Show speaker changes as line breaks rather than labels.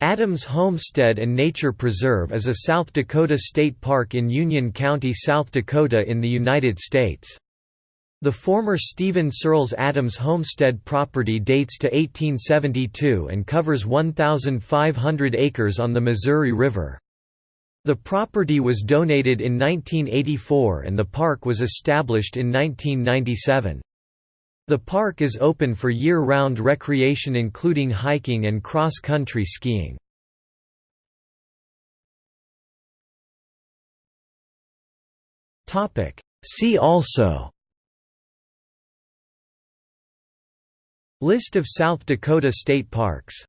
Adams Homestead and Nature Preserve is a South Dakota state park in Union County, South Dakota in the United States. The former Stephen Searles Adams Homestead property dates to 1872 and covers 1,500 acres on the Missouri River. The property was donated in 1984 and the park was established in 1997. The park is open for year-round recreation including hiking and cross-country skiing. See also List of South Dakota state parks